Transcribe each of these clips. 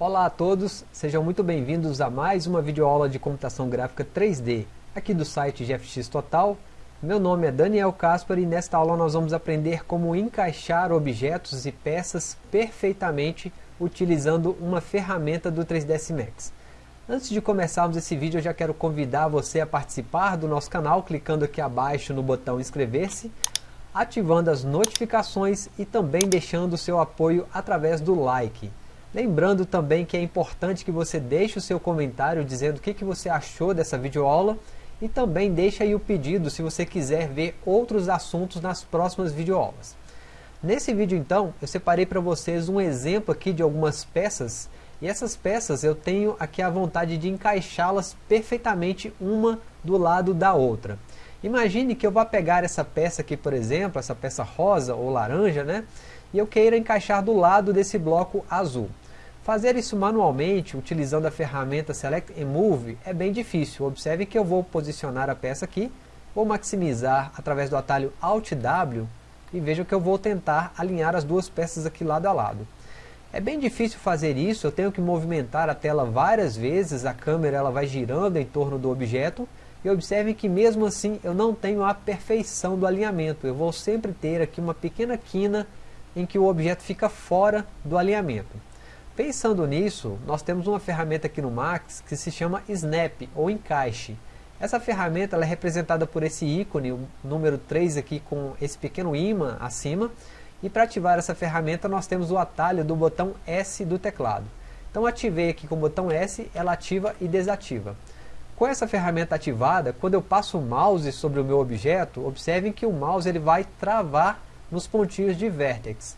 Olá a todos, sejam muito bem-vindos a mais uma videoaula de computação gráfica 3D, aqui do site GFX Total. Meu nome é Daniel Caspar e nesta aula nós vamos aprender como encaixar objetos e peças perfeitamente utilizando uma ferramenta do 3ds Max. Antes de começarmos esse vídeo, eu já quero convidar você a participar do nosso canal, clicando aqui abaixo no botão inscrever-se, ativando as notificações e também deixando o seu apoio através do like. Lembrando também que é importante que você deixe o seu comentário dizendo o que, que você achou dessa videoaula e também deixe aí o pedido se você quiser ver outros assuntos nas próximas videoaulas. Nesse vídeo então, eu separei para vocês um exemplo aqui de algumas peças e essas peças eu tenho aqui a vontade de encaixá-las perfeitamente uma do lado da outra. Imagine que eu vá pegar essa peça aqui, por exemplo, essa peça rosa ou laranja, né? E eu queira encaixar do lado desse bloco azul. Fazer isso manualmente, utilizando a ferramenta Select and Move, é bem difícil. Observe que eu vou posicionar a peça aqui, vou maximizar através do atalho Alt W e veja que eu vou tentar alinhar as duas peças aqui lado a lado. É bem difícil fazer isso, eu tenho que movimentar a tela várias vezes, a câmera ela vai girando em torno do objeto, e observe que mesmo assim eu não tenho a perfeição do alinhamento, eu vou sempre ter aqui uma pequena quina em que o objeto fica fora do alinhamento. Pensando nisso, nós temos uma ferramenta aqui no Max que se chama Snap, ou encaixe. Essa ferramenta é representada por esse ícone, o número 3 aqui com esse pequeno imã acima, e para ativar essa ferramenta nós temos o atalho do botão S do teclado. Então ativei aqui com o botão S, ela ativa e desativa. Com essa ferramenta ativada, quando eu passo o mouse sobre o meu objeto, observem que o mouse ele vai travar nos pontinhos de vertex.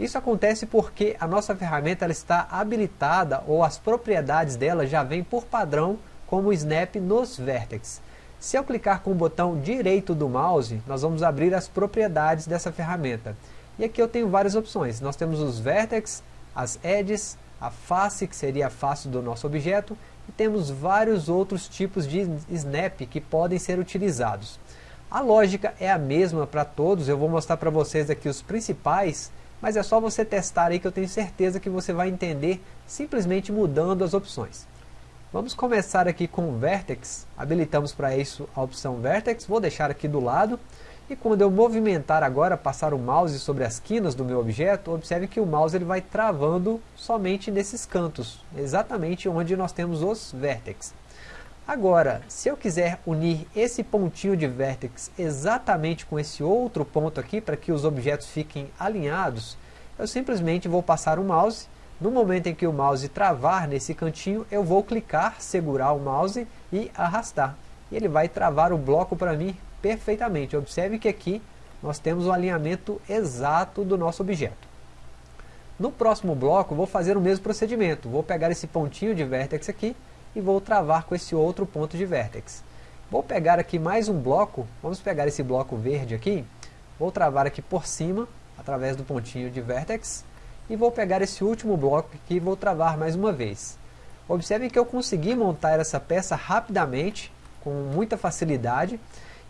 Isso acontece porque a nossa ferramenta ela está habilitada ou as propriedades dela já vêm por padrão como snap nos vertex. Se eu clicar com o botão direito do mouse, nós vamos abrir as propriedades dessa ferramenta. E aqui eu tenho várias opções. Nós temos os vertex, as edges, a face, que seria a face do nosso objeto, e temos vários outros tipos de snap que podem ser utilizados. A lógica é a mesma para todos, eu vou mostrar para vocês aqui os principais, mas é só você testar aí que eu tenho certeza que você vai entender simplesmente mudando as opções. Vamos começar aqui com o Vertex, habilitamos para isso a opção Vertex, vou deixar aqui do lado, e quando eu movimentar agora, passar o mouse sobre as quinas do meu objeto, observe que o mouse ele vai travando somente nesses cantos, exatamente onde nós temos os vértices. Agora, se eu quiser unir esse pontinho de vértex exatamente com esse outro ponto aqui, para que os objetos fiquem alinhados, eu simplesmente vou passar o mouse, no momento em que o mouse travar nesse cantinho, eu vou clicar, segurar o mouse e arrastar. E ele vai travar o bloco para mim perfeitamente. Observe que aqui nós temos o alinhamento exato do nosso objeto. No próximo bloco vou fazer o mesmo procedimento. Vou pegar esse pontinho de vértex aqui e vou travar com esse outro ponto de vértex. Vou pegar aqui mais um bloco, vamos pegar esse bloco verde aqui, vou travar aqui por cima, através do pontinho de vértex, e vou pegar esse último bloco aqui e vou travar mais uma vez. Observe que eu consegui montar essa peça rapidamente, com muita facilidade,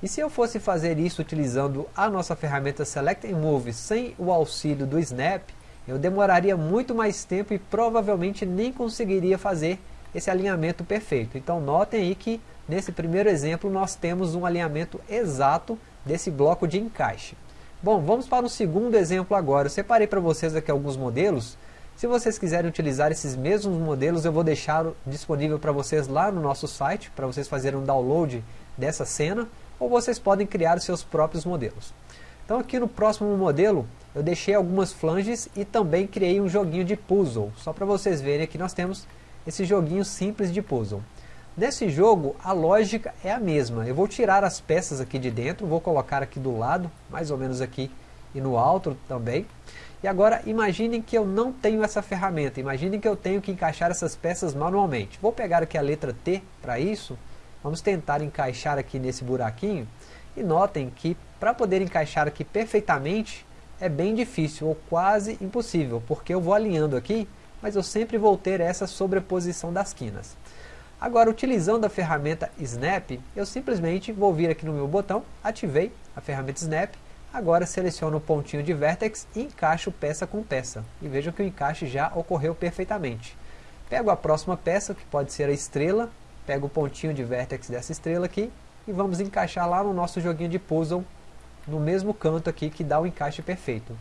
e se eu fosse fazer isso utilizando a nossa ferramenta Select and Move sem o auxílio do Snap, eu demoraria muito mais tempo e provavelmente nem conseguiria fazer esse alinhamento perfeito. Então notem aí que nesse primeiro exemplo nós temos um alinhamento exato desse bloco de encaixe. Bom, vamos para o segundo exemplo agora. Eu separei para vocês aqui alguns modelos. Se vocês quiserem utilizar esses mesmos modelos, eu vou deixar disponível para vocês lá no nosso site, para vocês fazerem um download dessa cena ou vocês podem criar os seus próprios modelos. Então aqui no próximo modelo, eu deixei algumas flanges e também criei um joguinho de puzzle. Só para vocês verem aqui nós temos esse joguinho simples de puzzle. Nesse jogo, a lógica é a mesma. Eu vou tirar as peças aqui de dentro, vou colocar aqui do lado, mais ou menos aqui e no alto também. E agora imaginem que eu não tenho essa ferramenta, imaginem que eu tenho que encaixar essas peças manualmente. Vou pegar aqui a letra T para isso Vamos tentar encaixar aqui nesse buraquinho. E notem que para poder encaixar aqui perfeitamente é bem difícil ou quase impossível, porque eu vou alinhando aqui, mas eu sempre vou ter essa sobreposição das quinas. Agora, utilizando a ferramenta Snap, eu simplesmente vou vir aqui no meu botão, ativei a ferramenta Snap, agora seleciono o pontinho de Vertex e encaixo peça com peça. E vejam que o encaixe já ocorreu perfeitamente. Pego a próxima peça, que pode ser a estrela, pego o pontinho de vértex dessa estrela aqui, e vamos encaixar lá no nosso joguinho de puzzle, no mesmo canto aqui que dá o encaixe perfeito.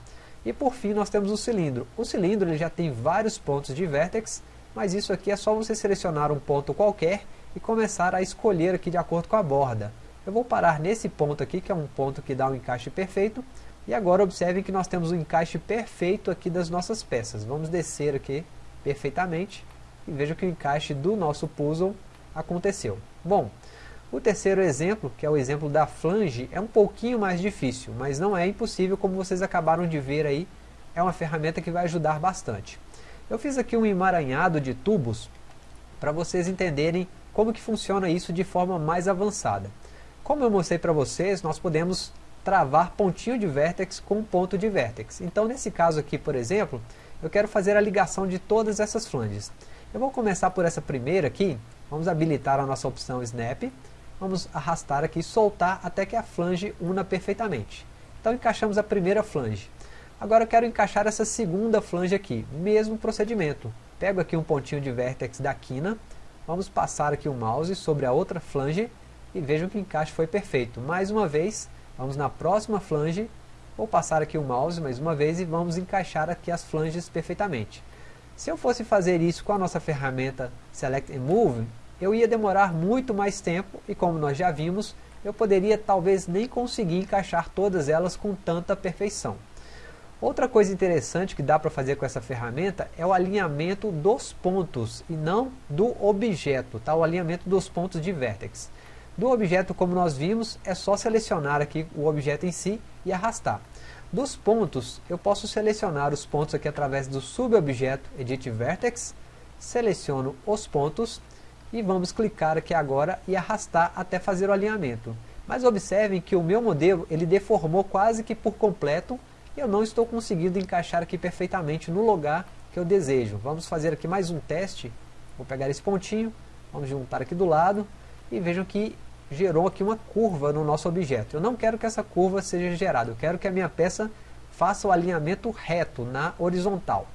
E por fim nós temos o cilindro. O cilindro ele já tem vários pontos de vértex, mas isso aqui é só você selecionar um ponto qualquer e começar a escolher aqui de acordo com a borda. Eu vou parar nesse ponto aqui, que é um ponto que dá um encaixe perfeito, e agora observem que nós temos o um encaixe perfeito aqui das nossas peças. Vamos descer aqui perfeitamente e veja que o encaixe do nosso puzzle aconteceu. Bom, o terceiro exemplo, que é o exemplo da flange, é um pouquinho mais difícil, mas não é impossível como vocês acabaram de ver aí, é uma ferramenta que vai ajudar bastante. Eu fiz aqui um emaranhado de tubos para vocês entenderem como que funciona isso de forma mais avançada. Como eu mostrei para vocês, nós podemos travar pontinho de vértex com ponto de vértex. Então nesse caso aqui, por exemplo, eu quero fazer a ligação de todas essas flanges. Eu vou começar por essa primeira aqui, vamos habilitar a nossa opção Snap, vamos arrastar aqui e soltar até que a flange una perfeitamente. Então encaixamos a primeira flange. Agora eu quero encaixar essa segunda flange aqui, mesmo procedimento. Pego aqui um pontinho de vértex da quina, vamos passar aqui o mouse sobre a outra flange e vejam que o encaixe foi perfeito. Mais uma vez, Vamos na próxima flange, vou passar aqui o mouse mais uma vez e vamos encaixar aqui as flanges perfeitamente. Se eu fosse fazer isso com a nossa ferramenta Select and Move, eu ia demorar muito mais tempo e como nós já vimos, eu poderia talvez nem conseguir encaixar todas elas com tanta perfeição. Outra coisa interessante que dá para fazer com essa ferramenta é o alinhamento dos pontos e não do objeto, tá? o alinhamento dos pontos de vértex. Do objeto, como nós vimos, é só selecionar aqui o objeto em si e arrastar. Dos pontos, eu posso selecionar os pontos aqui através do subobjeto Edit Vertex, seleciono os pontos e vamos clicar aqui agora e arrastar até fazer o alinhamento. Mas observem que o meu modelo ele deformou quase que por completo e eu não estou conseguindo encaixar aqui perfeitamente no lugar que eu desejo. Vamos fazer aqui mais um teste. Vou pegar esse pontinho, vamos juntar aqui do lado e vejam que gerou aqui uma curva no nosso objeto. Eu não quero que essa curva seja gerada, eu quero que a minha peça faça o alinhamento reto na horizontal.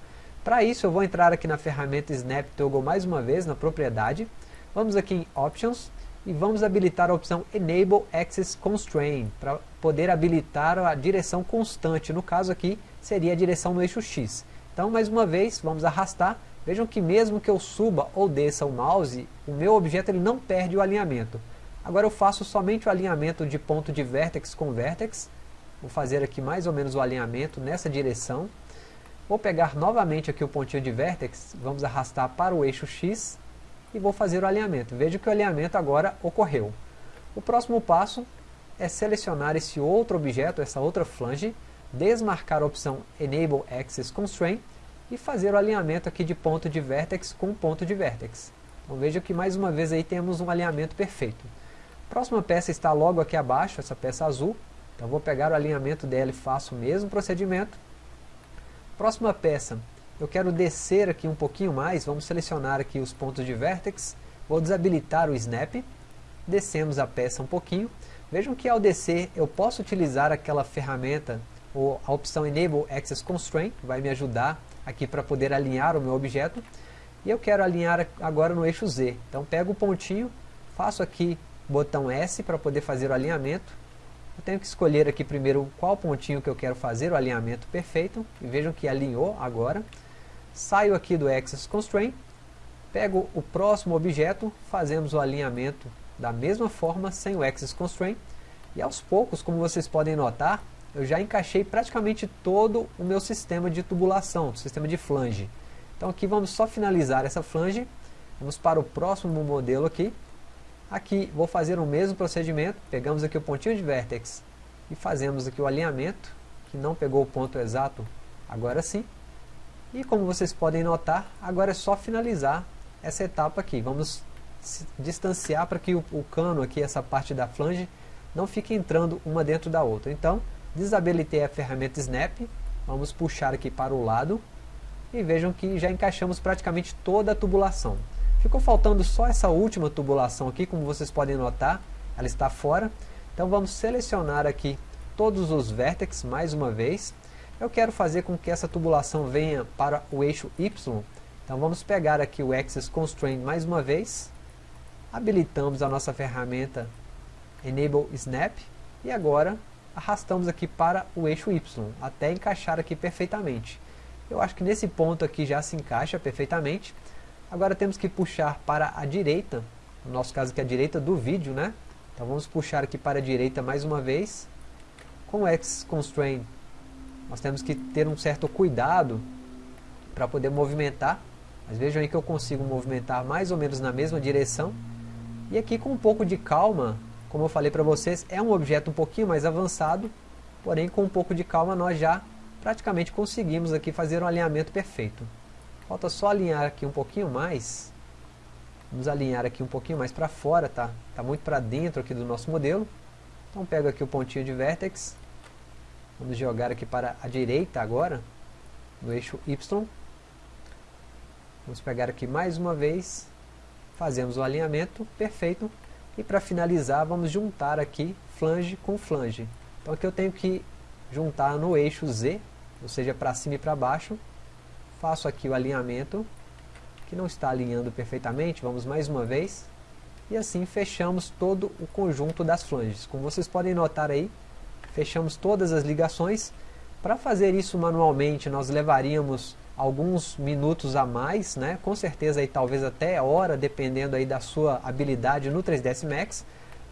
Para isso eu vou entrar aqui na ferramenta Snap Toggle mais uma vez, na propriedade. Vamos aqui em Options e vamos habilitar a opção Enable Axis Constraint, para poder habilitar a direção constante. No caso aqui, seria a direção no eixo X. Então, mais uma vez, vamos arrastar. Vejam que mesmo que eu suba ou desça o mouse, o meu objeto ele não perde o alinhamento. Agora eu faço somente o alinhamento de ponto de vértex com vértex. Vou fazer aqui mais ou menos o alinhamento nessa direção. Vou pegar novamente aqui o pontinho de vértex, vamos arrastar para o eixo X e vou fazer o alinhamento. Veja que o alinhamento agora ocorreu. O próximo passo é selecionar esse outro objeto, essa outra flange, desmarcar a opção Enable Axis Constraint e fazer o alinhamento aqui de ponto de vértex com ponto de vértex. Então veja que mais uma vez aí temos um alinhamento perfeito. Próxima peça está logo aqui abaixo, essa peça azul. Então vou pegar o alinhamento dela e faço o mesmo procedimento. Próxima peça, eu quero descer aqui um pouquinho mais, vamos selecionar aqui os pontos de vértex. Vou desabilitar o Snap. Descemos a peça um pouquinho. Vejam que ao descer eu posso utilizar aquela ferramenta, ou a opção Enable Access Constraint, que vai me ajudar aqui para poder alinhar o meu objeto. E eu quero alinhar agora no eixo Z. Então pego o pontinho, faço aqui botão S para poder fazer o alinhamento. Eu tenho que escolher aqui primeiro qual pontinho que eu quero fazer o alinhamento perfeito. E vejam que alinhou agora. Saio aqui do Axis Constraint. Pego o próximo objeto, fazemos o alinhamento da mesma forma, sem o Axis Constraint. E aos poucos, como vocês podem notar, eu já encaixei praticamente todo o meu sistema de tubulação, sistema de flange. Então aqui vamos só finalizar essa flange. Vamos para o próximo modelo aqui. Aqui vou fazer o mesmo procedimento, pegamos aqui o pontinho de vértex e fazemos aqui o alinhamento, que não pegou o ponto exato, agora sim. E como vocês podem notar, agora é só finalizar essa etapa aqui. Vamos distanciar para que o, o cano aqui, essa parte da flange, não fique entrando uma dentro da outra. Então, desabilitei a ferramenta Snap, vamos puxar aqui para o lado e vejam que já encaixamos praticamente toda a tubulação. Ficou faltando só essa última tubulação aqui, como vocês podem notar, ela está fora. Então vamos selecionar aqui todos os vértices mais uma vez. Eu quero fazer com que essa tubulação venha para o eixo Y Então vamos pegar aqui o Axis Constraint mais uma vez, habilitamos a nossa ferramenta Enable Snap e agora arrastamos aqui para o eixo Y, até encaixar aqui perfeitamente. Eu acho que nesse ponto aqui já se encaixa perfeitamente. Agora temos que puxar para a direita, no nosso caso aqui a direita do vídeo, né? Então vamos puxar aqui para a direita mais uma vez. Com o X Constraint, nós temos que ter um certo cuidado para poder movimentar. Mas vejam aí que eu consigo movimentar mais ou menos na mesma direção. E aqui com um pouco de calma, como eu falei para vocês, é um objeto um pouquinho mais avançado, porém com um pouco de calma nós já praticamente conseguimos aqui fazer um alinhamento perfeito. Falta só alinhar aqui um pouquinho mais. Vamos alinhar aqui um pouquinho mais para fora, tá? Está muito para dentro aqui do nosso modelo. Então pego aqui o pontinho de vértex. Vamos jogar aqui para a direita agora, no eixo Y. Vamos pegar aqui mais uma vez, fazemos o alinhamento perfeito. E para finalizar, vamos juntar aqui flange com flange. Então aqui eu tenho que juntar no eixo Z, ou seja, para cima e para baixo. Faço aqui o alinhamento, que não está alinhando perfeitamente, vamos mais uma vez. E assim fechamos todo o conjunto das flanges. Como vocês podem notar aí, fechamos todas as ligações. Para fazer isso manualmente, nós levaríamos alguns minutos a mais, né? com certeza aí talvez até hora, dependendo aí da sua habilidade no 3ds Max.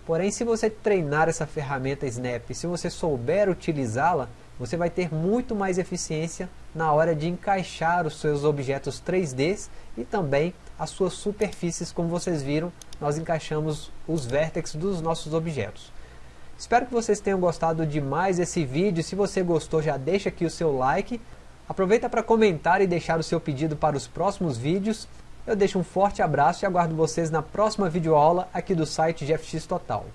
Porém, se você treinar essa ferramenta Snap, se você souber utilizá-la, você vai ter muito mais eficiência na hora de encaixar os seus objetos 3D e também as suas superfícies, como vocês viram, nós encaixamos os vértices dos nossos objetos. Espero que vocês tenham gostado demais desse vídeo, se você gostou já deixa aqui o seu like, aproveita para comentar e deixar o seu pedido para os próximos vídeos, eu deixo um forte abraço e aguardo vocês na próxima videoaula aqui do site GFX Total.